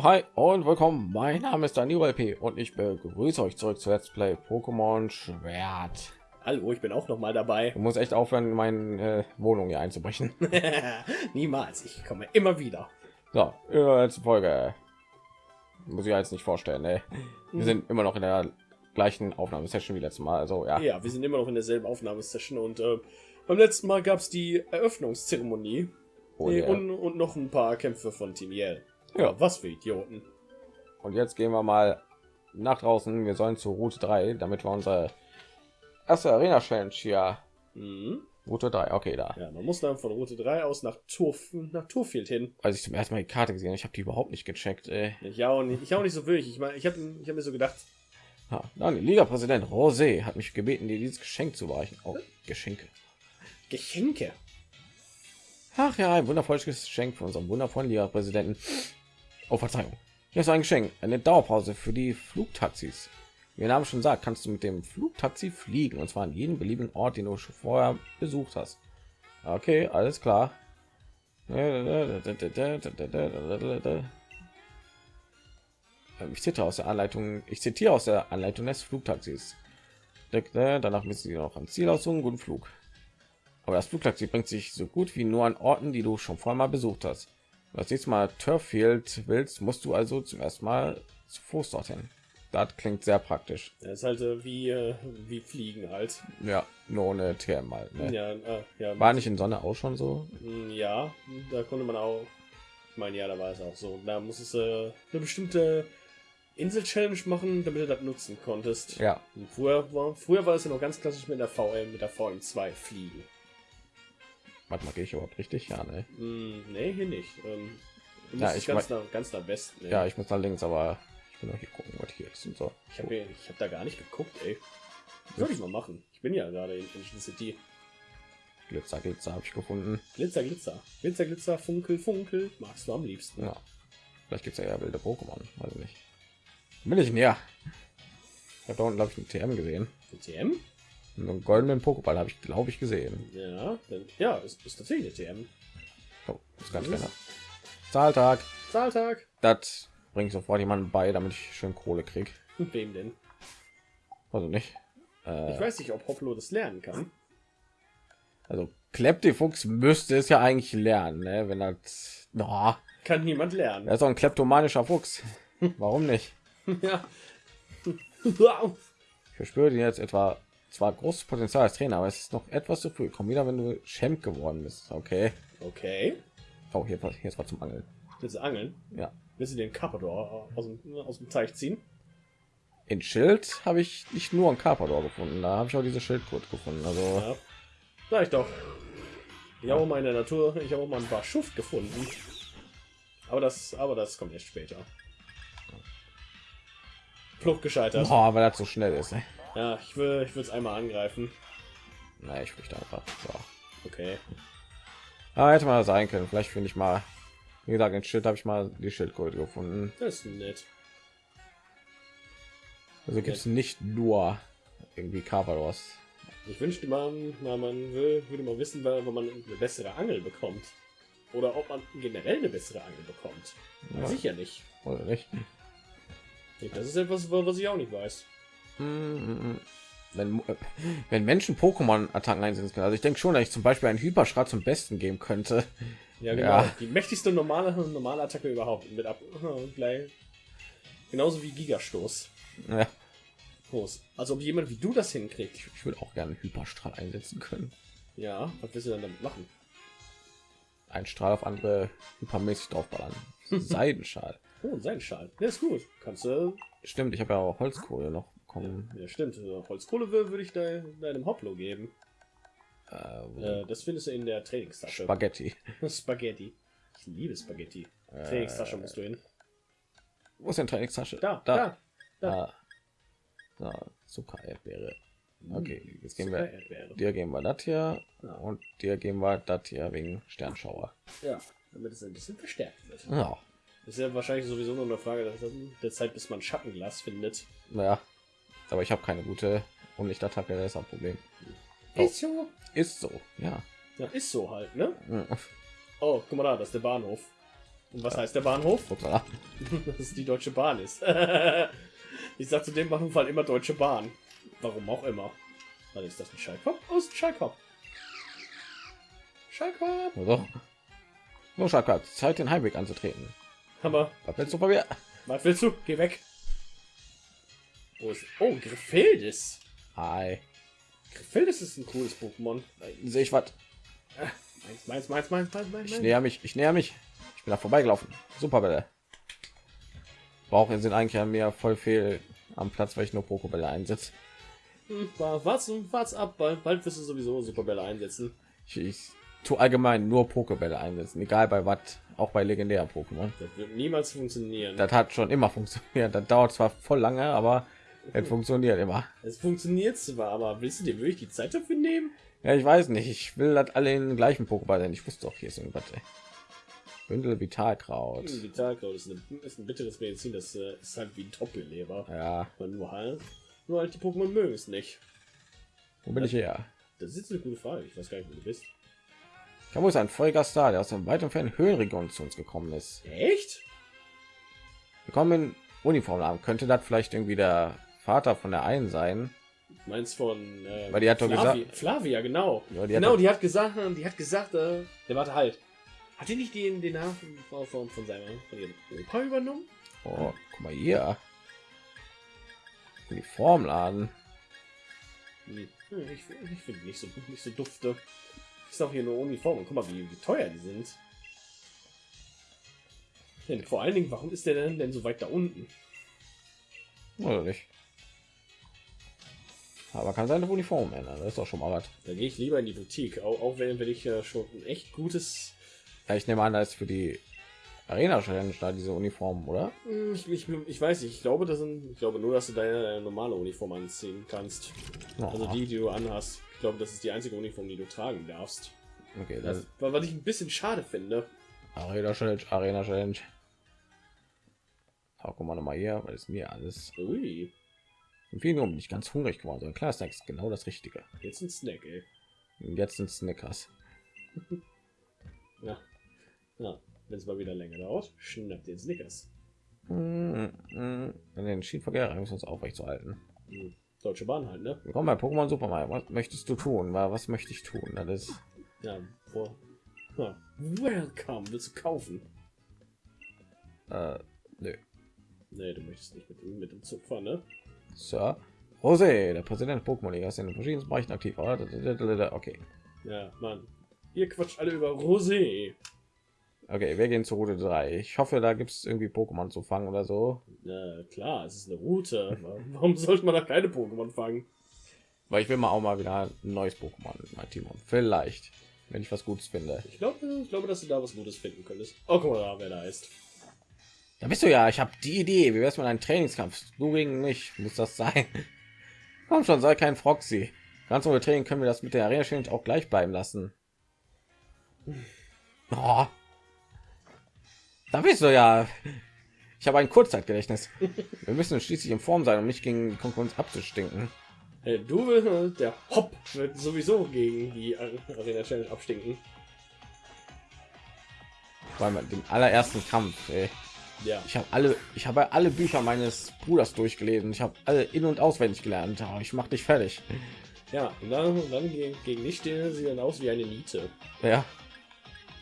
Hi und willkommen. Mein Name ist Daniel LP und ich begrüße euch zurück zu Let's Play Pokémon Schwert. Hallo, ich bin auch noch mal dabei. Du musst echt aufhören, meine äh, Wohnung hier einzubrechen. Niemals, ich komme immer wieder. So, letzte Folge. Muss ich jetzt nicht vorstellen, ne? Wir sind immer noch in der gleichen Aufnahmesession wie letztes Mal. Also ja. Ja, wir sind immer noch in derselben Aufnahmesession und äh, beim letzten Mal gab es die Eröffnungszeremonie Oh, yeah. und, und noch ein paar Kämpfe von Team Yell. Ja. was für Idioten. Und jetzt gehen wir mal nach draußen. Wir sollen zur Route 3, damit wir unsere erste Arena Challenge hier. Mhm. Route 3, okay, da. Ja, man muss dann von Route 3 aus nach Turf nach Turfield hin. Als ich zum ersten Mal die Karte gesehen habe, ich habe die überhaupt nicht gecheckt. Ey. Ich auch nicht, ich auch nicht so wirklich. Ich meine, ich habe ich hab mir so gedacht, Ja, dann Liga-Präsident Rosé hat mich gebeten, dir dieses Geschenk zu überreichen. Oh, Geschenke. Geschenke. Ach ja, ein wundervolles Geschenk für unseren wundervollen Liga-Präsidenten. Oh, Verzeihung. Hier ist ein Geschenk, eine Dauerpause für die Flugtaxis. Wie der Name schon sagt, kannst du mit dem Flugtaxi fliegen und zwar an jeden beliebigen Ort, den du schon vorher besucht hast. Okay, alles klar. Ähm, Ich zitiere aus der Anleitung. Ich zitiere aus der Anleitung des Flugtaxis. Danach müssen sie noch am Ziel aus so einen guten Flug. Aber das Flugtaxi bringt sich so gut wie nur an Orten, die du schon vorher mal besucht hast. Wenn du Das nächste Mal Turffield willst, musst du also zum ersten Mal zu Fuß dorthin. Das klingt sehr praktisch. Das ist halt äh, wie, äh, wie Fliegen halt. Ja, nur ohne TM mal. Ne? Ja, äh, ja, War nicht in Sonne auch schon so? Mm, Ja, da konnte man auch. Ich meine, ja, da war es auch so. Da muss es äh, eine bestimmte Insel-Challenge machen, damit du das nutzen konntest. Ja, Und früher, war, früher war es ja noch ganz klassisch mit der VM, mit der VM2 fliegen. Warte mal, gehe ich überhaupt richtig? Ja, ne? Mm, nee, hier nicht. Ähm, Ja, ich ganz, nach, ganz nach Westen. ey. Ja, ich muss nach links, aber ich will noch hier gucken, was hier ist und so. ich habe ich hab da gar nicht geguckt, ey. Soll ich mal machen? Ich bin ja gerade in Ancient City. Glitzer, Glitzer habe ich gefunden. Glitzer, Glitzer. Glitzer, Glitzer, Funkel, Funkel. Magst du am liebsten. Ja, vielleicht gibt es ja, ja wilde Pokémon, weiß ich nicht. Bin ich näher? Ich habe da unten glaube ich einen TM gesehen. TM? Einen goldenen Pokéball habe ich glaube ich gesehen. Ja, dann, ja, ist, ist tatsächlich TM. Oh, ist ganz kleiner. Zahltag. Zahltag. Das bringt sofort jemanden bei, damit ich schön Kohle krieg. Wem denn? Also nicht. Äh, Ich weiß nicht, ob Hoplo das lernen kann. also Kleptifuchs müsste es ja eigentlich lernen, ne? wenn das. Oh, Kann niemand lernen. er ist auch ein kleptomanischer Fuchs. Warum nicht? Ja. Ich verspüre dir jetzt etwa zwar großes Potenzial als Trainer, aber es ist noch etwas zu früh. Komm wieder, wenn du Champ geworden bist. Okay. okay. Oh, hier, hier ist was zum Angeln. Willst du angeln? Ja. Willst du den Carpador aus dem, aus dem Teich ziehen? In Schild habe ich nicht nur ein Carpador gefunden, da habe ich auch diese Schildkröte gefunden. Also Ja. Sag ich doch. Ich habe mal in der Natur, ich habe auch mal ein paar Schuft gefunden. Aber das, aber das kommt erst später. Flucht gescheitert. boah, weil das so schnell ist. Ne? Ja, ich will, ich will es einmal angreifen. Na, ich fürchte einfach. So. Okay. Ah, hätte mal sein können. Vielleicht finde ich mal. Wie gesagt, in Schild habe ich mal die Schildkröte gefunden. Das ist nett. Also gibt es nicht nur irgendwie Carpadors. Ich wünschte, man, man, man will, würde mal wissen, weil wenn man eine bessere Angel bekommt. Oder ob man generell eine bessere Angel bekommt. Ja. Ja nicht. Oder nicht? Das ist etwas, was ich auch nicht weiß. Wenn, äh, wenn Menschen Pokémon-Attacken einsetzen können. Also ich denke schon, dass ich zum Beispiel einen Hyperschrei zum Besten geben könnte. Ja, genau. Ja. Die mächtigste normale, normale Attacke überhaupt. Mit ab. Gleich. Genauso wie Gigastoß. Ja, Groß. Also ob jemand wie du das hinkriegt. ich würde auch gerne einen Hyperstrahl einsetzen können. Ja, was willst du denn damit machen? Ein Strahl auf andere hypermäßig draufballern. Seidenschal. Oh, ein Seidenschal. Der ist gut. Kannst du. Stimmt, ich habe ja auch Holzkohle noch bekommen. Ja, stimmt. Also Holzkohle wür- würde ich de, deinem Hoplo geben. Äh, Äh, das findest du in der Trainingstasche. Spaghetti. Spaghetti. Ich liebe Spaghetti. Äh, Trainingstasche musst du hin. Wo ist denn Trainingstasche? Da, da. da. Da. Da. Zucker, Erdbeere. Okay, jetzt gehen wir. Dir geben wir das hier Ja. und dir geben wir das hier wegen Sternschauer. Ja, damit es ein bisschen verstärkt wird. Ja, ist ja wahrscheinlich sowieso nur eine Frage der- der Zeit, bis man Schattenglas findet. naja. Aber ich habe keine gute Unlichtattacke, das ist ein Problem. Oh. Ist so. Ist so, ja. Ja, ist so halt, ne? Mhm. Oh, guck mal da, das ist der Bahnhof. Und was heißt der Bahnhof? Dass es die Deutsche Bahn ist. ich sag zu dem Bahnhof immer Deutsche Bahn. Warum auch immer. Was ist das ein Schallkopf? Oh, ist ein Schallkopf. Schallkopf. So. So, Schaka, Zeit, den Heimweg anzutreten. Aber Was willst du von mir? was willst du? Geh weg. Wo ist? Oh, Griffildis. Hi. Griffildis ist ein cooles Pokémon. Sehe ich was? Meins, meins, meins, meins, meins, meins. Ich näher mich, ich näher mich. Ich bin da vorbeigelaufen. Superbälle. Brauchen sind eigentlich an mir voll fehl am Platz, weil ich nur Pokébälle einsetze. Hm, wa- Wart's, wart's ab, bald, bald wirst du sowieso Superbälle einsetzen. Ich, ich tue allgemein nur Pokébälle einsetzen, egal bei was, auch bei legendären Pokémon. Das wird niemals funktionieren. Das hat schon immer funktioniert. Das dauert zwar voll lange, aber es funktioniert immer. Es funktioniert zwar, aber willst du dir wirklich die Zeit dafür nehmen? Ja, ich weiß nicht. Ich will das alle in den gleichen Pokéball sein. Ich wusste doch, hier ist irgendwas. Ey. Bündel Vitalkraut. Vitalkraut ist, eine, ist ein bitteres Medizin, das äh, ist halt wie ein Doppelleber. Ja, Aber nur halt, nur halt die Pokémon mögen es nicht. wo bin ich her? Das ist eine gute Frage. Ich weiß gar nicht, wo du bist. Da muss ein Vollgast da, der aus einem weiten fernen Höhenregion zu uns gekommen ist. Echt? Wir kommen in Uniform haben. Könnte das vielleicht irgendwie der Vater von der einen sein? Du meinst von äh, Weil die hat doch Flavi gesagt- Flavia, genau. Ja, die hat genau, doch- die hat gesagt, die hat gesagt, äh, der warte halt. Hat die nicht den, den Namen von, von, von seinem von ihrem Opa übernommen? Oh, guck mal hier. Uniformladen. Hm. Hm, Ich, ich finde nicht so nicht so dufte. Ist auch hier nur Uniform. Guck mal, wie, wie teuer die sind. Denn vor allen Dingen, warum ist der denn, denn so weit da unten? Oder nicht? Aber kann seine Uniform ändern. Das ist doch schon mal was. Da gehe ich lieber in die Boutique, auch, auch wenn, wenn ich äh, schon ein echt gutes. Ja, ich nehme an, da ist für die Arena Challenge da diese Uniform, oder? Hm, Ich, ich, ich weiß nicht, ich glaube, das sind, ich glaube nur, dass du deine, deine normale Uniform anziehen kannst. Also Oh, die, die du anhast. Ich glaube, das ist die einzige Uniform, die du tragen darfst. okay, Das, das was ich ein bisschen schade finde. Arena Challenge, Arena Challenge. Oh, guck mal noch mal hier, weil es mir alles. Ui, Im Film bin ich ganz hungrig geworden. So ein kleiner Snack ist genau das Richtige. jetzt ein Snack, ey. Und jetzt sind Snickers. Ja. ja. Wenn es mal wieder länger dauert, schnappt den Snickers. An den Schienenverkehr müssen wir uns aufrecht zu halten. Hm. Deutsche Bahn halt, ne? Willkommen bei Pokémon Super Mario. Was möchtest du tun? Wa- Was möchte ich tun? Das ist Ja, vor. Ja. Welcome, willst du kaufen? äh, nö. Nee, du möchtest nicht mit, mit dem Zug fahren, ne? Sir Jose, der Präsident Pokémon Liga, ist in den verschiedenen Bereichen aktiv. oder? Okay, Ja, Mann. Ihr quatscht alle über Rosé. okay, wir gehen zur Route 3. Ich hoffe, da gibt es irgendwie Pokémon zu fangen oder so. Na klar, es ist eine Route. Warum sollte man da keine Pokémon fangen? Weil ich will mal auch mal wieder ein neues Pokémon in mein Team und vielleicht, wenn ich was Gutes finde. Ich glaube, ich glaube, dass du da was Gutes finden könntest. Oh, guck mal da, wer da ist. Da bist du ja. Ich habe die Idee. Wie wär's mit einem Trainingskampf? Du gegen mich. Muss das sein? Komm schon, sei kein Froxy. Ganz ohne Training können wir das mit der Arena Challenge auch gleich bleiben lassen. Oh. Da bist du ja. Ich habe ein Kurzzeitgedächtnis. Wir müssen schließlich in Form sein, um nicht gegen die Konkurrenz abzustinken. Hey, du willst, der Hopp wird sowieso gegen die Arena Challenge abstinken. Weil mit dem allerersten Kampf, ey. Ja. Ich habe alle, ich habe alle Bücher meines Bruders durchgelesen. Ich habe alle in und auswendig gelernt. Ich mach dich fertig. Ja, und dann, und dann gegen, gegen dich stehen sie dann aus wie eine Niete. Ja,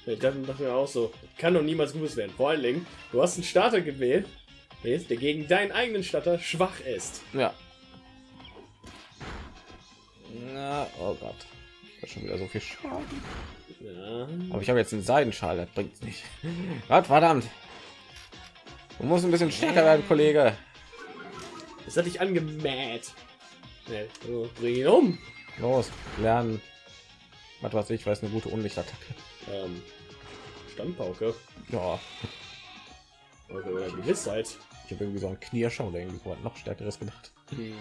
Ich dachte, dachte mir auch so, kann doch niemals gut werden. Vor allen Dingen, du hast einen Starter gewählt, der gegen deinen eigenen Starter schwach ist. ja. Na, oh Gott, das ist schon wieder so viel Schaden. Ja, Aber ich habe jetzt einen Seidenschal, das bringt nicht. Gott verdammt. Du musst ein bisschen stärker werden, Kollege. das hat dich angemäht. Ja, so, bring ihn um. Los, lernen. Was weiß ich, weiß eine gute Unlichtattacke. Ähm, Standpauke. Ja, Oder, oder Gewissheit. ich habe irgendwie so einen Knierscher oder irgendwie so noch stärkeres gedacht. Hm.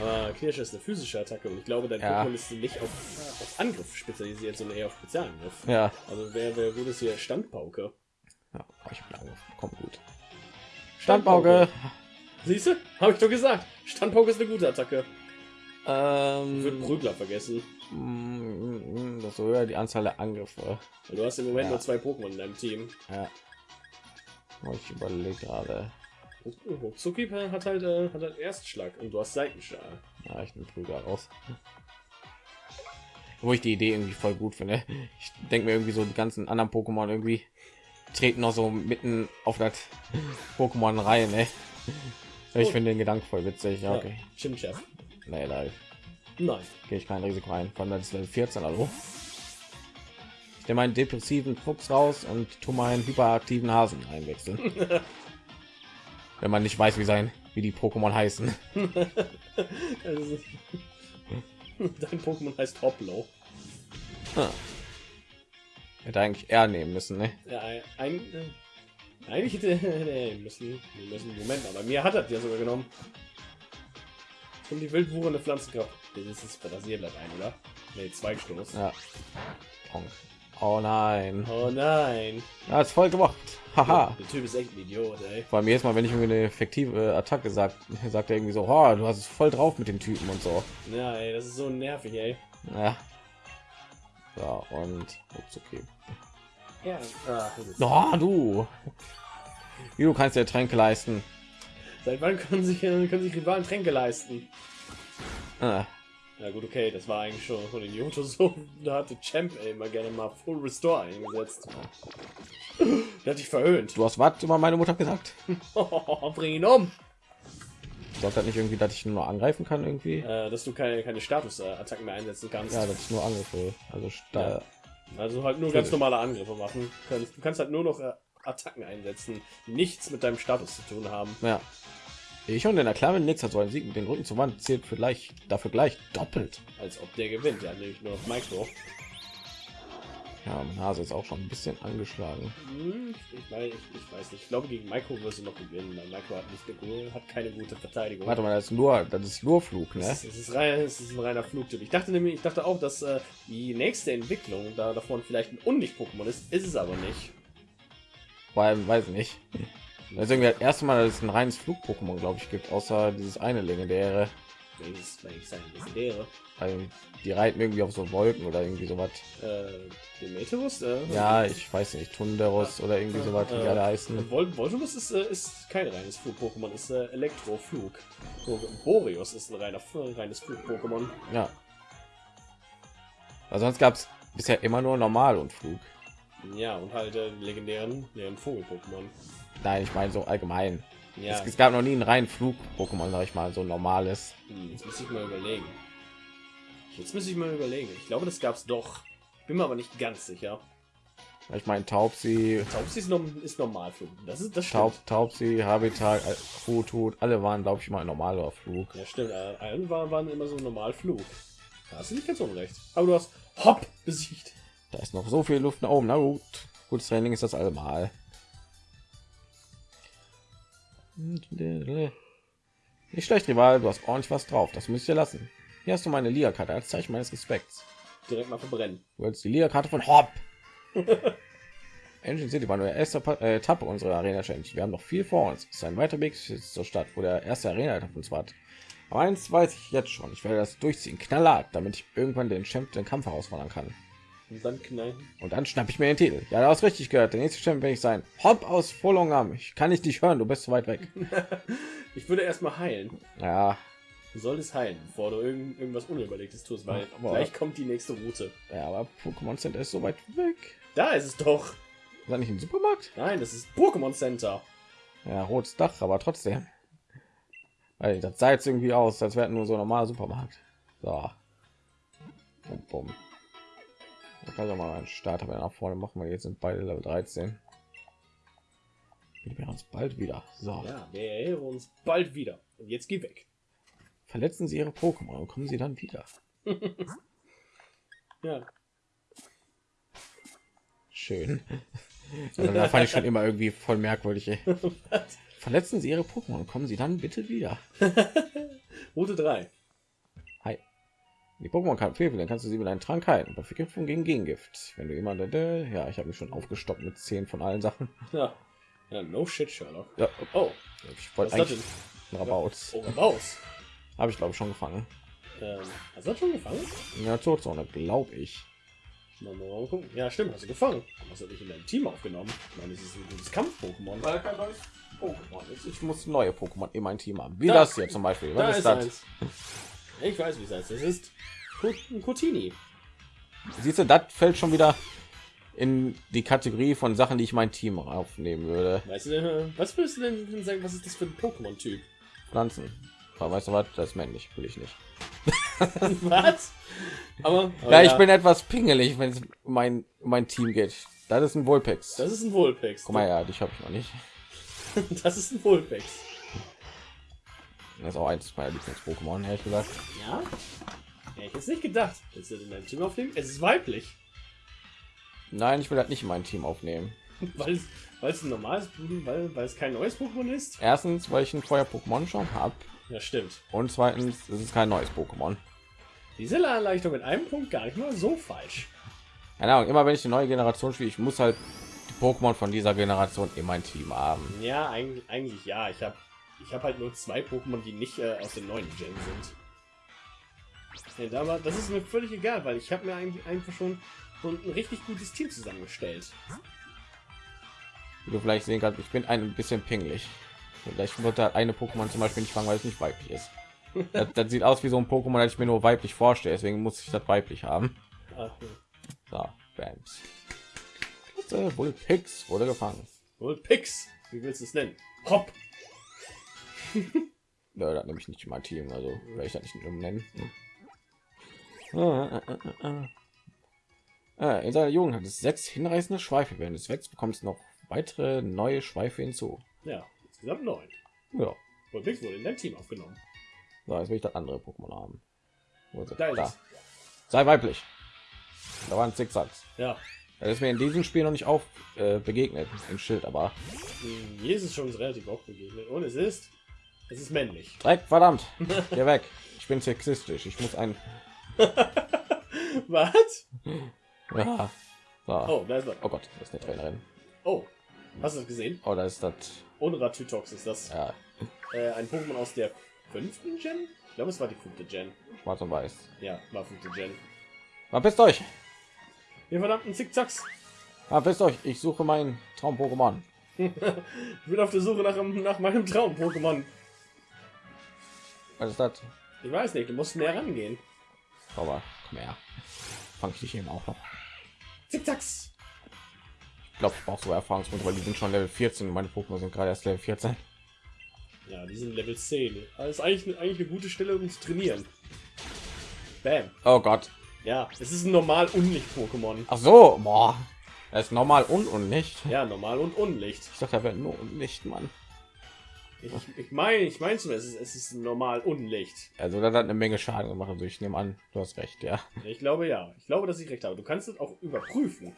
Aber Kirsch ist eine physische Attacke und ich glaube, dein Ja. Pokémon ist nicht auf, auf Angriff spezialisiert, sondern eher auf Spezialangriff. Ja, Also wer, wer gut ist hier Standpauke. Ja oh, ich bin Komm gut. Standpauke. Siehst du? Habe ich doch gesagt. Standpauke ist eine gute Attacke. Ich würde Ähm, Prügler vergessen. mm, das so höher die Anzahl der Angriffe. Du hast im Moment Ja. nur zwei Pokémon in deinem Team. Ja. Oh, ich überlege gerade. Zuki hat halt, äh, hat halt Erstschlag und du hast Seitenschlag. Ja, ich nehme Prüger raus. Wo ich die Idee irgendwie voll gut finde. Ich denke mir irgendwie so die ganzen anderen Pokémon irgendwie treten noch so mitten auf das Pokémon rein. Ne? Ich finde den Gedanken voll witzig. Ja, okay. Chimchef. Nee, live. Nein. Gehe ich kein Risiko ein. Von das Level 14, also. Ich nehme meinen depressiven Fuchs raus und tu meinen hyperaktiven Hasen einwechseln. Wenn man nicht weiß, wie sein, wie die Pokémon heißen. Dein Pokémon heißt Hoplo. Ah. Hätte eigentlich er nehmen müssen, ne? Ja, ein, äh, eigentlich hätte nee, müssen, wir müssen Moment, aber mir hat er ja sogar genommen. Und die wildwuchernde Pflanzenkraft. Das ist das Rasierblatt ein, oder? Nee, Zweigstoß. Ja. Oh nein. Oh nein. Ja, ist voll gemacht. Haha. Der Typ ist echt ein Idiot, ey. Vor allem jedes Mal, wenn ich irgendwie eine effektive Attacke sagt, sagt er irgendwie so, oh, du hast es voll drauf mit den Typen und so. Ja, ey, das ist so nervig, ey. Ja. Ja, und ups, okay. Ja, ist- Oh, du. Du kannst dir Tränke leisten. Seit wann können sich, äh, können sich Rivalen Tränke leisten? Ah, Ja gut, okay, das war eigentlich schon von den Johto so. Da hatte Champ immer gerne mal Full Restore eingesetzt. Der hat dich verhöhnt. du hast was über meine Mutter gesagt? Bring ihn um! Sagt das nicht irgendwie, dass ich nur angreifen kann irgendwie? Äh, dass du keine, keine Status-Attacken mehr einsetzen kannst. Ja, dass ich nur Angriffe. Also da, Also halt nur ganz normale Angriffe machen. kannst. Du kannst halt nur noch äh, Attacken einsetzen, nichts mit deinem Status zu tun haben. ja. Ich und in der Klamme nichts hat so ein Sieg mit den Rücken zur Wand zählt für gleich dafür gleich doppelt. Als ob der gewinnt. Ja, nämlich nur auf Micro. Ja, meine Nase ist auch schon ein bisschen angeschlagen. Hm, ich, weiß, ich, ich weiß nicht. Ich glaube, gegen Micro wirst du noch gewinnen. weil Micro hat nicht gute, hat keine gute Verteidigung. Warte mal, das ist nur, das ist nur Flug, ne? Es ist, es ist, rein, es ist ein reiner Flugtyp. Ich dachte nämlich, ich dachte auch, dass äh, die nächste Entwicklung da davon vielleicht ein Unlicht-Pokémon ist. Ist es aber nicht. Weil, weiß ich nicht. Irgendwie das erste Mal, dass es ein reines Flug-Pokémon, glaube ich, gibt, außer dieses eine legendäre. Welches, welches sein legendäre? Weil die reiten irgendwie auf so Wolken oder irgendwie sowas. Äh, Demeterus? Äh, Ja, ich weiß nicht, Tunderus oder irgendwie sowas, wie die alle heißen. Vol Voltorus ist, äh, ist kein reines Flug-Pokémon, ist äh, Elektroflug. So, Boreos ist ein reiner, reines Flug-Pokémon. Ja. Also sonst gab es bisher immer nur normal und Flug. Ja, und halt äh, die legendären, leeren Vogel-Pokémon. Nein, ich meine so allgemein. Ja, Es, es gab noch nie ein rein Flug-Pokémon, sag ich mal, so ein normales. hm, jetzt muss ich mal überlegen. Jetzt muss ich mal überlegen. Ich glaube, das gab's doch. Bin mir aber nicht ganz sicher. Ich meine Taubsi, Taubsi ist, ist Normalflug. Das ist das. Taub, Taubsi, Habitat, Hutut, alle waren, glaube ich, mal normaler Flug. Ja, stimmt. Äh, allen waren, waren immer so Normalflug. Da hast du nicht ganz unrecht. Aber du hast Hopp besiegt. Da ist noch so viel Luft nach oben. Na gut, gutes Training ist das allemal. Nicht schlecht, Rival, du hast ordentlich was drauf. Das müsst ihr lassen. Hier hast du meine Liga-Karte als Zeichen meines Respekts. Direkt mal verbrennen. Du willst die Liga-Karte von Hopp. Engine City war nur der erste äh, Etappe unserer Arena Challenge. Wir haben noch viel vor uns. Es ist ein weiter Weg zur Stadt, wo der erste Arena auf uns wartet. Aber eins weiß ich jetzt schon. Ich werde das durchziehen, knallhart, damit ich irgendwann den Champ den Kampf herausfordern kann. Und dann knallen. Und dann schnapp ich mir den Titel. Ja, du hast richtig gehört. Der nächste Champ will ich sein. Hopp aus Volongam. Ich kann dich nicht hören. Du bist zu weit weg. Ich würde erstmal heilen. Ja, Du solltest heilen, bevor du irgend, irgendwas Unüberlegtes tust, weil Aber- gleich kommt die nächste Route. ja aber Pokémon Center ist so weit weg. Da ist es doch. Ist das nicht ein Supermarkt? Nein, das ist Pokémon Center. Ja, rotes Dach, aber trotzdem. Weil das sah jetzt irgendwie aus, als wäre nur so ein normaler Supermarkt. So. Bum, bum. Da kann auch mal einen Starter wieder nach vorne machen, weil jetzt sind beide Level 13. Wir uns bald wieder. So. Ja, wir uns bald wieder. Und jetzt geh weg. Verletzen Sie Ihre Pokémon und kommen Sie dann wieder. Ja. Schön. Also, da fand ich schon immer irgendwie voll merkwürdig. Verletzen Sie Ihre Pokémon, kommen Sie dann bitte wieder. Route 3. Die Pokémon kann fehln, dann kannst du sie mit einem Trank heilen. Bei Vergiftung gegen Gegengift. Wenn du jemand, ja, ich habe mich schon aufgestockt mit 10 von allen Sachen. Ja. Ja, no shit, Sherlock. Ja, Oh, ich was wollte eigentlich Rabaut. Oh, raus. Habe ich glaube ich schon gefangen. Ähm, hast du das schon gefangen? In der Todzone, glaube ich. Mal, mal gucken. Ja, stimmt, hast du gefangen. Hast du dich in dein Team aufgenommen? Ich meine, es ist ein gutes Kampf-Pokémon. Weil kein neues Pokémon ist. Ich muss neue Pokémon in mein Team haben. Wie Da- das hier zum Beispiel. Da Was ist ist das? Ich weiß, wie es heißt. Das ist Kotini. Siehst du, das fällt schon wieder in die Kategorie von Sachen, die ich mein Team aufnehmen würde. Weißt du, was würdest du denn sagen, was ist das für ein Pokémon-Typ? Pflanzen. Aber weißt du was? Das ist männlich, will ich nicht. was? Aber, aber Ja, ich bin etwas pingelig, wenn es mein mein Team geht. Das ist ein Vulpix. Das ist ein Vulpix. Guck mal, ja, dich habe ich noch nicht. Das ist ein Vulpix. Das ist auch eins meiner Lieblings-Pokémon, ehrlich gesagt. Ja? Ja, ich hätte nicht gedacht. Jetzt in dein Team aufnehmen. Es ist weiblich. Nein, ich will das nicht in mein Team aufnehmen. Weil es, weil es ein normales, weil, weil es kein neues Pokémon ist. Erstens, weil ich ein Feuer-Pokémon schon habe. Ja, stimmt. Und zweitens, es ist kein neues Pokémon. Diese Erleichterung mit einem Punkt gar nicht mal so falsch. Keine Ahnung, immer wenn ich die neue Generation spiele, ich muss halt die Pokémon von dieser Generation in mein Team haben. Ja, eigentlich, eigentlich ja. Ich habe ich hab halt nur zwei Pokémon, die nicht äh, aus den neuen Gen sind. Ja, aber das ist mir völlig egal, weil ich habe mir eigentlich einfach schon ein richtig gutes Team zusammengestellt. Wie du vielleicht sehen kannst, ich bin ein bisschen pingelig. Vielleicht wird da eine Pokémon zum Beispiel nicht fangen, weil es nicht weiblich ist. Das, das sieht aus wie so ein Pokémon, das ich mir nur weiblich vorstelle, deswegen muss ich das weiblich haben. Ach, So, Bams. Klasse, Vulpix wurde gefangen. wohl Pix. Wie willst du es nennen? Hopp. Ja, das nehme ich nicht in mein Team, also werde ich das nicht umnennen. Hm. Ah, ah, ah, ah. Ah, in seiner Jugend hat es sechs hinreißende Schweife. Während es wächst, bekommt es noch weitere neue Schweife hinzu. Ja, insgesamt neun. Ja, Wohl Pix wurde in dein Team aufgenommen. so, jetzt will ich das andere Pokémon haben. Wo ist? Da ist Da. Sei weiblich. Da waren Zickzacks. Ja. Das ist mir in diesem Spiel noch nicht auf äh, begegnet im Schild, aber Hm, es schon relativ oft begegnet. Und es ist. Es ist männlich. Dreck, verdammt, geh weg. Ich bin sexistisch. Ich muss ein. Was? Ja. So. Oh, da ist was. Oh Gott, das ist eine Trainerin. Oh. Hast du das gesehen? Oh, da ist das. Onratutox ist das. Ja, Äh, ein Pokémon aus der fünften Gen? Ich glaube, es war die fünfte Gen. schwarz und weiß. Ja, war fünfte Gen. Verpisst euch! Ihr verdammten Zickzacks. Verpisst euch! Ich suche mein Traum-Pokémon. Ich bin auf der Suche nach, nach meinem Traum-Pokémon. Was ist das? Ich weiß nicht, du musst näher rangehen. Aber komm her. Fang ich dich eben auch noch. Zickzacks. Ich glaube, ich brauche so Erfahrungspunkte, weil die sind schon Level 14 und meine Pokémon sind gerade erst Level 14. Ja, die sind Level 10. Das ist eigentlich, eigentlich eine gute Stelle, um zu trainieren. Bam. Oh Gott. Ja, es ist ein normal Unlicht-Pokémon. Ach so, boah. Das ist normal und und nicht. Ja, normal und Unlicht. Ich dachte, er wäre nur und nicht, Mann. Ich, ich meine, ich meine es ist, es ist normal Unlicht. Also das hat eine Menge Schaden gemacht. Also ich nehme an, du hast recht, ja. Ich glaube ja. Ich glaube, dass ich recht habe. Du kannst es auch überprüfen.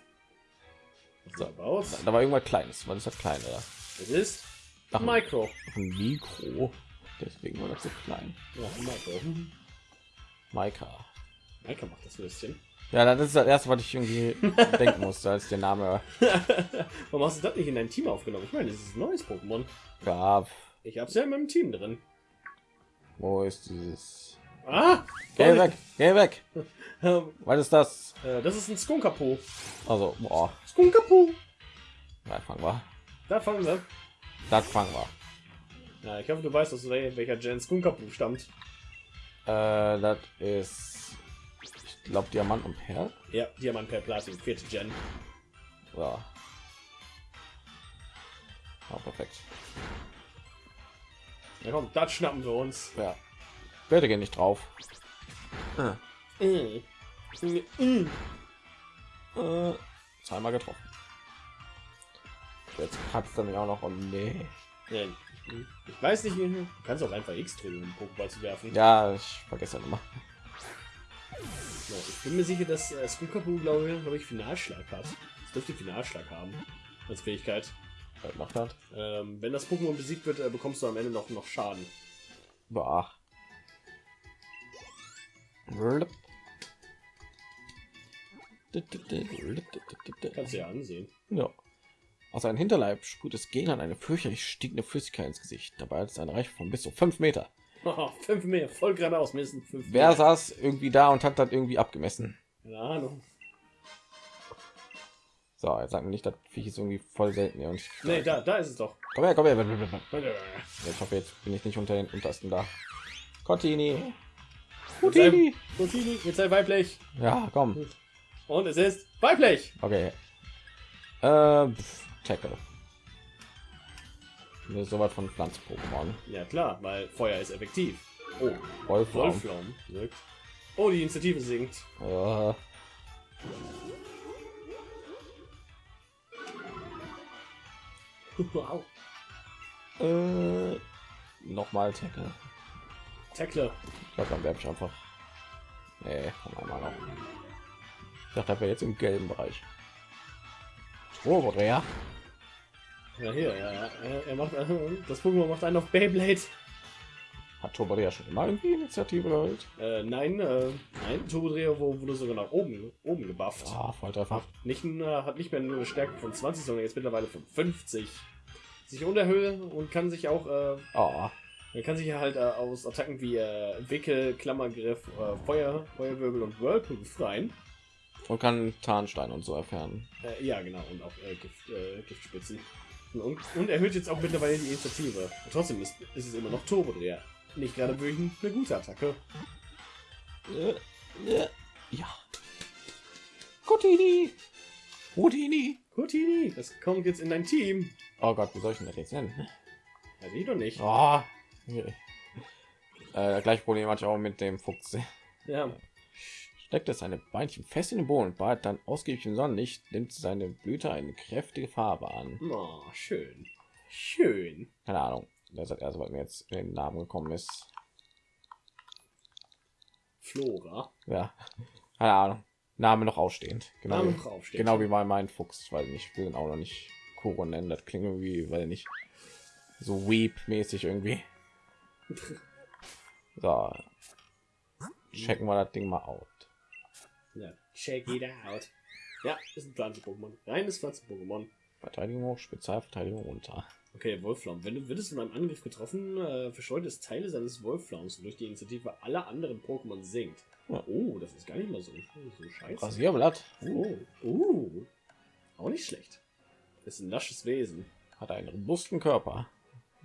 So. Da war irgendwas Kleines. Was ist das Kleine da? Es ist Ach, Micro. ein Mikro. Deswegen war das so klein. Ja, Micro. Maika. Micro macht das Würstchen. Ja, das ist das erste, was ich irgendwie denken musste, als der Name Warum hast du das nicht in dein Team aufgenommen? Ich meine, das ist ein neues Pokémon. gab. Ich hab's ja in meinem Team drin. Wo ist dieses? Ah! Geh weg, geh weg. Ähm, Was ist das? äh, das ist ein Skunkapo. Also, boah, Skunkapo! da fangen wir. Da fangen wir. Das fangen wir. Ja, ich hoffe, du weißt, aus wel- welcher Gen Skunkapo stammt. Äh, das ist, ich glaube, Diamant und Perl. Ja, Diamant per Platin, vierte Gen. Ja. Oh, perfekt. Ja, komm, das schnappen wir uns. Ja. Werde gehen nicht drauf. Mm. Mm. Äh, zweimal getroffen. Jetzt kratzt er mich auch noch. Oh nee. Ja, ich weiß nicht, du kannst auch einfach X drücken, um Pokéball zu werfen. Ja, ich vergesse das immer. Ich bin mir sicher, dass äh, Skunkapu, glaube ich, glaube ich, Finalschlag hat. Es dürfte Finalschlag haben als Fähigkeit. Was macht das? Ähm, wenn das Pokémon besiegt wird, äh, bekommst du am Ende noch, noch Schaden. Boah. Kannst du ja ansehen. Ja. Aus seinem Hinterleib sprüht es Gen an eine fürchterlich stinkende Flüssigkeit ins Gesicht. Dabei hat es eine Reiche von bis zu fünf Meter. Haha, fünf mehr, voll geradeaus, mindestens fünf Wer mehr. saß irgendwie da und hat das irgendwie abgemessen? Keine Ahnung. So, jetzt sagen nicht, dass Viech ist irgendwie voll selten. Und ich, Nee, da, da ist es doch. komm her, komm her. Ich hoffe, jetzt bin ich nicht unter den untersten da. Cottini. Cottini. Contini, jetzt sei weiblich. Ja, komm. Und es ist weiblich. Okay. Äh, Tackle. Mir so weit von Pflanz-Pokémon. Ja klar, weil Feuer ist effektiv. Oh. Wolfraum wirkt. Oh, die Initiative sinkt. Äh, wow. äh, nochmal Tackle. Tackle. Ich glaube, dann werde ich einfach. Nee, einmal noch. Ich dachte, wäre jetzt im gelben Bereich. Turbodreher. Ja, hier, ja, ja. Er, er macht das Pokémon macht einen auf Beyblade. Hat Turbodreher schon immer irgendwie Initiative geholt? Äh, nein, äh, nein, Turbodreher wurde sogar nach oben, oben gebufft. Ah, Volltreffer. Nicht, nur- hat nicht mehr nur eine Stärke von 20, sondern jetzt mittlerweile von 50. Sich unterhöhlen und kann sich auch, äh, Oh, man kann sich halt äh, aus Attacken wie äh, Wickel, Klammergriff, äh, Feuer, Feuerwirbel und Whirlpool befreien. und kann Tarnstein und so erfahren. Äh, ja, genau, und auch äh, Gift, äh, Giftspitzen. Und, und erhöht jetzt auch mittlerweile die Initiative. Und trotzdem ist, ist es immer noch Turbodreher. Nicht gerade wirklich eine gute Attacke. Äh, äh, Ja. Cottini. Houdini. Houdini, das kommt jetzt in dein Team. Oh Gott, wie soll ich denn das jetzt nennen? Ja, die doch nicht. Oh. Äh, gleich Problem hatte ich auch mit dem Fuchs. Ja, Steckt es seine Beinchen fest in den Boden und bald dann ausgiebig im Sonnenlicht, nimmt seine Blüte eine kräftige Farbe an. oh, schön. Schön. Keine Ahnung. Das erst, weil mir jetzt in den Namen gekommen ist. Flora. Ja. Keine Ahnung. Name noch ausstehend. Genau. Name wie- noch aufsteht. Genau wie bei meinem Fuchs. Nicht, ich will ihn auch noch nicht Kuro nennen. Das klingt irgendwie, weil nicht so Weep-mäßig irgendwie. So. Checken wir das Ding mal out. Ja, check it out. Ja, ist ein Pflanzen-Pokémon. Reines Pflanzen-Pokémon. Verteidigung hoch, Spezialverteidigung runter. Okay, Wolflaum. Wenn du würdest von einem Angriff getroffen, äh, verstreut es Teile seines Wolflaums und durch die Initiative aller anderen Pokémon sinkt. Ja. Oh, das ist gar nicht mal so, so scheiße. Rasierblatt. Oh, uh. Auch nicht schlecht. Ist ein lasches Wesen. Hat einen robusten Körper.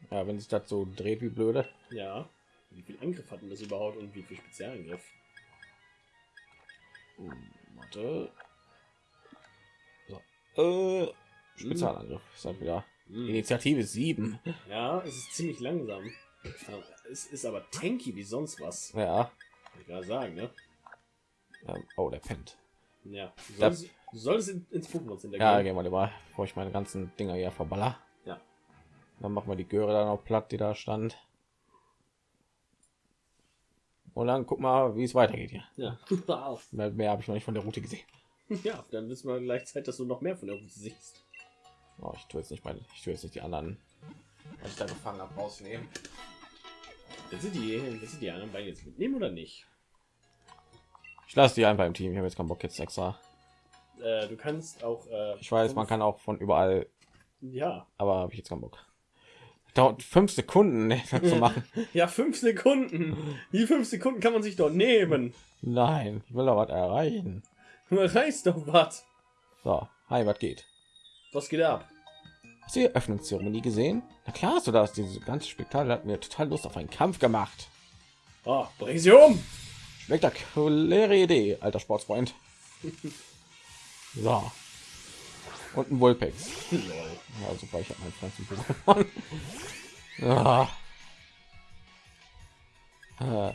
Ja, wenn sich das so dreht wie blöde. Ja. Wie viel Angriff hatten das überhaupt und wie viel Spezialangriff? Hm, Warte. So. Äh, Spezialangriff. Ist halt wieder. Hm. Initiative 7. Ja, es ist ziemlich langsam. Es ist aber tanky wie sonst was. Ja. Kann ich sagen, ne? Ähm, oh, der pennt. Ja. Du Das- solltest in, ins Pokémon Center Ja, gehen. wir lieber, bevor ich meine ganzen Dinger hier verballer. Ja. Dann machen wir die Göre dann noch platt, die da stand. Und dann guck mal, wie es weitergeht hier. Ja. Auf. Mehr, mehr habe ich noch nicht von der Route gesehen. ja, dann wissen wir gleich Zeit, dass du noch mehr von der Route siehst. Oh, ich tue jetzt nicht meine, ich tue jetzt nicht die anderen, was ich da gefangen habe, rausnehmen. Willst du die, willst du die anderen beiden jetzt mitnehmen oder nicht? Ich lasse die einfach im Team. Ich habe jetzt keinen Bock jetzt extra. Äh, du kannst auch. Äh, Ich weiß, man kann auch von überall, Ja. aber habe ich jetzt keinen Bock. Dauert fünf Sekunden das zu machen. Ja, fünf Sekunden. Die fünf Sekunden kann man sich doch nehmen. Nein, ich will da was erreichen. Man reißt doch was. So, hi, was geht? Was geht ab? Hast du die Eröffnungszeremonie gesehen? Na klar hast du das. Dieses ganze Spektakel hat mir total Lust auf einen Kampf gemacht. Ah, bring sie um. Spektakuläre Idee, alter Sportsfreund. So. Und ein Vulpex. Ja, super, ich habe meinen Pflanzen gewonnen. ja. Äh.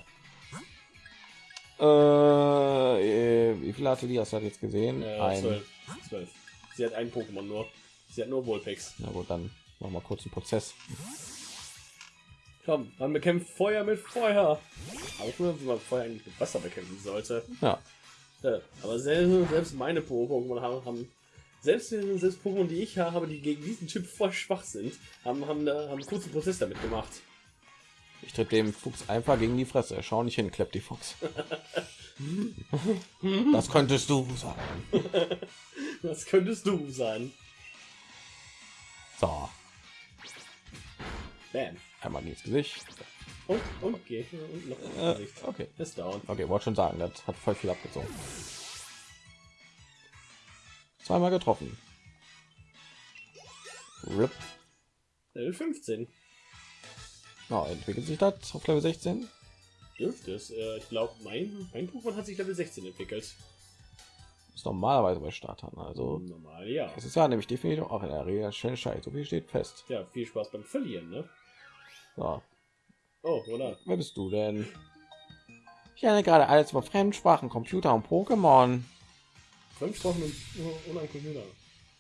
Äh, wie viel hatte die? Hast du das jetzt gesehen? Äh, ein. zwölf. zwölf. Sie hat ein Pokémon nur. Sie hat nur Vulpix. Na gut, dann machen wir kurz einen Prozess. Komm, man bekämpft Feuer mit Feuer. Auch nur, wie man Feuer eigentlich mit Wasser bekämpfen sollte. Ja, Ja, aber selbst, selbst meine Pokémon haben, haben selbst, selbst Pokémon, die ich habe, die gegen diesen Chip voll schwach sind, haben, haben, da- haben einen kurzen Prozess damit gemacht. Ich tritt dem Fuchs einfach gegen die Fresse. Schau nicht hin, klappt die Fuchs. das könntest du sagen. Das könntest du sein. So, Bam. einmal ins Gesicht. Und, und, geh. Und noch Äh, okay. Ist down. Okay, wollte schon sagen, das hat voll viel abgezogen. Zweimal getroffen. Rip. Level 15. Ja, entwickelt sich das auf Level 16? Dürfte es. Äh, ich glaube, mein, mein Pokémon hat sich Level 16 entwickelt. Ist normalerweise bei Startern. Also Normal, ja. es ist ja nämlich definitiv auch in der Regel schnell Scheiß. So viel steht fest. Ja, viel Spaß beim Verlieren, ne? So, Oh, oder? wer bist du denn? Ich lerne gerade alles über Fremdsprachen, Computer und Pokémon. Fremdsprachen und einen Computer.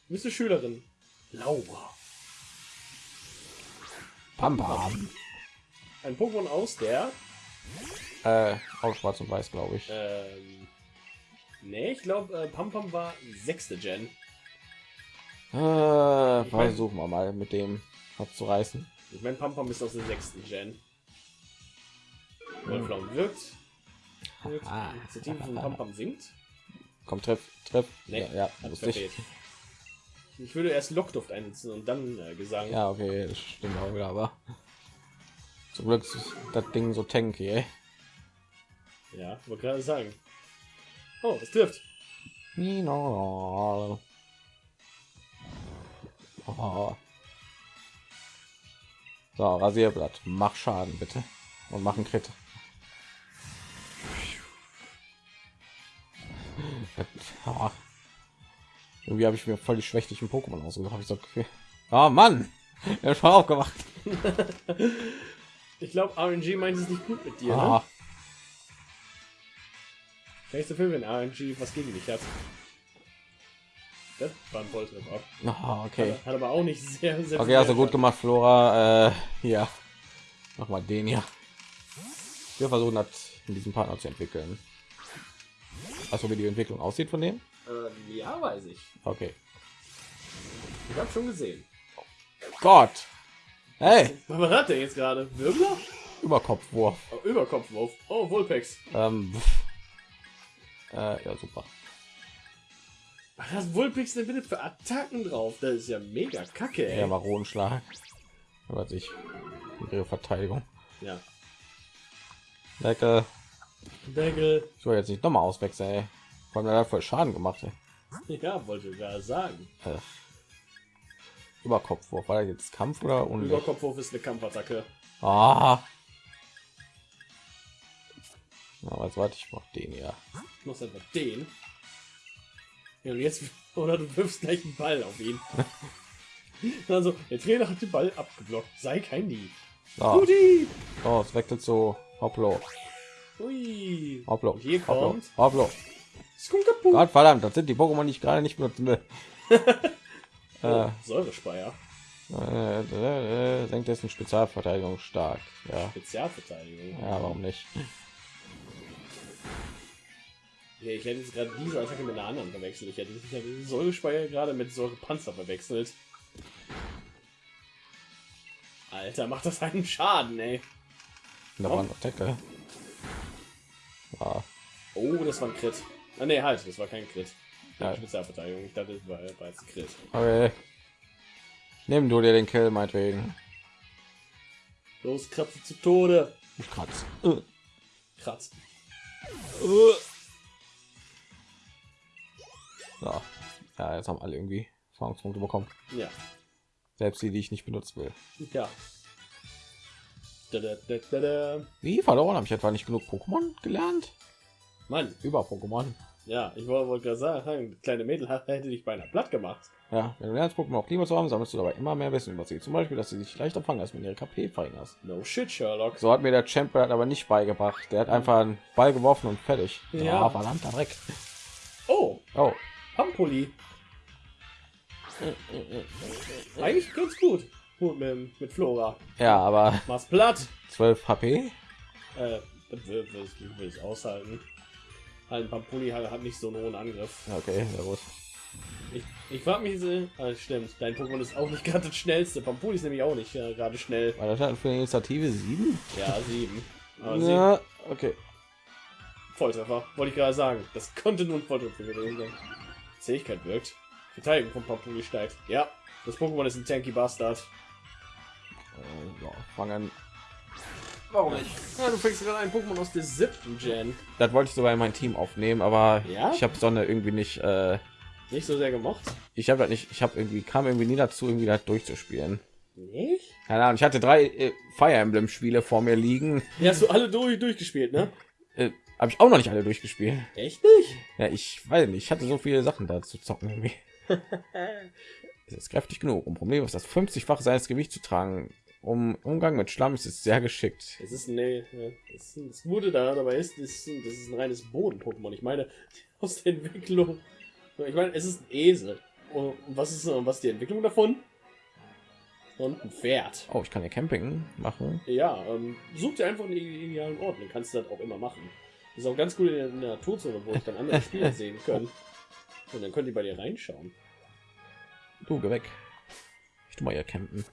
Bist du Schülerin? Laura. Pam pam. Ein Pokémon aus der. Äh, auf Schwarz und Weiß, glaube ich. Ähm, nee, ich glaube, äh, Pampam war sechste Gen. Äh, versuchen wir mal mit dem was zu reißen. Ich meine, Pampam ist aus der sechsten Gen. Wolfraum wirkt. wirkt. Initiative von Pampam singt. Komm, treff, treff. Nee, ja, ja wusste ich. Ich würde erst Lockduft einsetzen und dann äh, Gesang. Ja, okay, das stimmt auch wieder, aber zum Glück ist das Ding so tanky, ey. Ja, wollte gerade sagen. Oh, es trifft. Nino. Oh. So, Rasierblatt. Mach Schaden bitte. Und machen Crit. Ah. Irgendwie habe ich mir voll die schwächlichen Pokémon ausgesucht. Habe ich so okay. Ah Mann, er ist schon aufgewacht. Ich glaube, RNG meint es nicht gut mit dir. Ne? Ah, Kann ich wenn RNG was gegen dich hat. Das war ein Volltreffer. ah, okay. Hat aber auch nicht sehr, sehr Okay, also gut gemacht, Flora. Äh, hier. Mach mal den hier. Wir versuchen das in diesem Partner zu entwickeln. Also wie die Entwicklung aussieht von dem? Ähm, ja, weiß ich. Okay. Ich habe schon gesehen. Gott. Hey, Was hat der jetzt gerade? Wirbler? Überkopfwurf. Oh, Überkopfwurf. Oh, Vulpex. Ähm, äh, ja, super. Was hat Vulpex denn bitte für Attacken drauf? Das ist ja mega kacke, ey. Ja, Maronenschlag. Was ich. Ihre Verteidigung. Ja. Deckel. Deckel. Ich soll jetzt nicht nochmal auswechseln, ey. Vor allem, voll Schaden gemacht, ey. Ja, wollte ich gerade sagen. Äh, Überkopfwurf. War jetzt Kampf oder Unlicht? Überkopfwurf ist eine Kampfattacke. Ah. Na, jetzt warte ich noch den ja. Machst einfach den. Ja, und jetzt, oder du wirfst gleich einen Ball auf ihn. also, der Trainer hat den Ball abgeblockt. Sei kein Dieb. So, Guti! oh, es wechselt zu Hoplo. Ui. Hoplo. Und hier Hoplo. kommt Hoplo. Skunkapu. Gott verdammt, das sind die Pokémon, die ich gerade nicht benutzen will. Oh, Säurespeier. Äh, äh, äh, senkt dessen Spezialverteidigung stark. Ja, Spezialverteidigung. ja, warum nicht? Ja, ich hätte jetzt gerade diese Attacke mit einer anderen verwechselt. Ich hätte ich hätte Säurespeier gerade mit Säurepanzer verwechselt. Alter, macht das einen Schaden, ey. Da war noch Deckel. Ja, Oh, das war ein Crit. Ah, nee, halt, das war kein Crit. Ja. Spezialverteidigung. Ich dachte, das war, ein Crit. okay. Nimm du dir den Kill, meinetwegen. Los, kratze zu Tode. Ich kratz. Äh, Kratz. äh. So. Ja, jetzt haben alle irgendwie Erfahrungspunkte bekommen. Ja. Selbst die, die ich nicht benutzen will. Ja. Da, da, da. Wie verloren? Habe ich etwa nicht genug Pokémon gelernt? Mann, Über Pokémon. Ja, ich wollte gerade sagen, kleine Mädel hätte dich beinahe platt gemacht. Ja, wenn du lernst, Pokémon auch lieber zu haben, sammelst du dabei immer mehr Wissen über sie. Zum Beispiel, dass sie sich leichter fangen, als wenn ihre KP verringerst. No shit, Sherlock. So hat mir der Champion aber nicht beigebracht. Der hat einfach einen Ball geworfen und fertig. Ja. Ah, verdammter Dreck. Oh, Oh, Pampoli. Eigentlich ganz gut. Gut mit, mit Flora. ja, aber Mach's platt. 12 HP? Äh, will ich aushalten. Halt, ein Pampoli hat, hat nicht so einen hohen Angriff. Okay, sehr gut. Ich, ich frage mich, so- ah, stimmt, dein Pokémon ist auch nicht gerade das schnellste. Pampoli ist nämlich auch nicht äh, gerade schnell. Weil das hat für eine Initiative 7? Ja, sieben. Aber sieben. Ja, okay. Volltreffer, wollte ich gerade sagen. Das konnte nur ein Volltreffer gewesen sein. Zähigkeit wirkt. Verteidigung von Pampuli steigt. Ja, das Pokémon ist ein Tanky Bastard. Äh, ja, fangen. Warum nicht? Ja, du fängst gerade einen Pokémon aus der siebten Gen. Das wollte ich sogar in mein Team aufnehmen, aber Ja? ich habe Sonne irgendwie nicht äh, Nicht so sehr gemocht. Ich habe nicht, ich habe irgendwie kam irgendwie nie dazu, irgendwie das durchzuspielen. Nicht? Keine Ahnung, ich hatte drei äh, Fire Emblem Spiele vor mir liegen. Die hast du alle durch, durchgespielt, ne? Äh, habe ich auch noch nicht alle durchgespielt. Echt nicht? Ja, ich weiß nicht, ich hatte so viele Sachen da zu zocken irgendwie. es ist kräftig genug. Um Problem ist das 50-fach seines Gewicht zu tragen. Um Umgang mit Schlamm ist es sehr geschickt. Es ist nee, das, das Gute da dabei ist, ist, das ist ein reines Boden-Pokémon. Ich meine, aus der Entwicklung. Ich meine, es ist ein Esel. Und was ist was ist die Entwicklung davon? Und ein Pferd. Oh, ich kann ja Camping machen. Ja, ähm, such dir einfach einen idealen Ort. Dann kannst du das auch immer machen. Das ist auch ganz gut in der Naturzone, wo ich dann andere Spieler sehen können. Und dann könnt ihr bei dir reinschauen. Du, geh weg. Ich tu mal hier campen.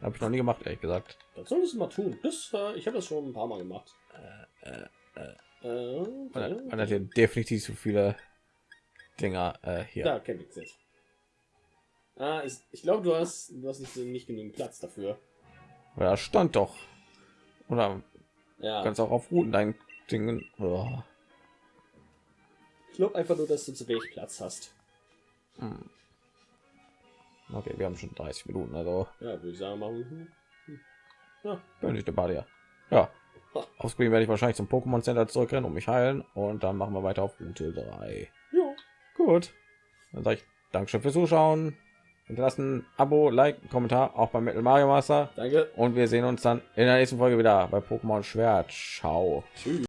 Habe ich noch nie gemacht, ehrlich gesagt. Das solltest du mal tun. Das, äh, ich habe das schon ein paar Mal gemacht. Äh, äh, Äh, man, man hat hier definitiv so viele Dinger äh, hier. Da, Campingset. Ah, ist, ich glaube, du hast, du hast nicht, nicht genügend Platz dafür. Ja, stand doch. Oder Ja, kannst auch auf Routen dein Ding. Oh. ich glaube einfach nur, dass du zu wenig Platz hast. Hm. Okay, wir haben schon 30 Minuten, also Ja, würde ich sagen, machen. Ja, bin ich dabei ja. Ja. Ausprobieren werde ich wahrscheinlich zum Pokémon Center zurückrennen und mich heilen und dann machen wir weiter auf Route 3. ja. Gut. Dann sage ich Dankeschön fürs Zuschauen. Hinterlassen Abo, Like, Kommentar auch beim Metal Mario Master Danke. und wir sehen uns dann in der nächsten Folge wieder bei Pokémon Schwert. Ciao. Tschüss.